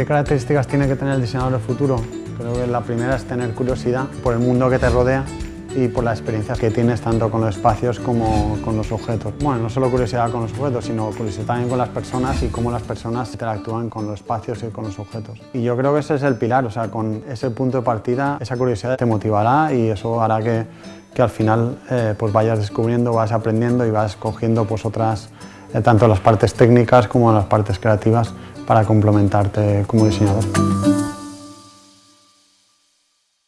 ¿Qué características tiene que tener el diseñador del futuro? Creo que la primera es tener curiosidad por el mundo que te rodea y por las experiencias que tienes tanto con los espacios como con los objetos. Bueno, no solo curiosidad con los objetos, sino curiosidad también con las personas y cómo las personas interactúan con los espacios y con los objetos. Y yo creo que ese es el pilar, o sea, con ese punto de partida, esa curiosidad te motivará y eso hará que, que al final eh, pues vayas descubriendo, vas aprendiendo y vas cogiendo pues otras, eh, tanto las partes técnicas como las partes creativas para complementarte como diseñador.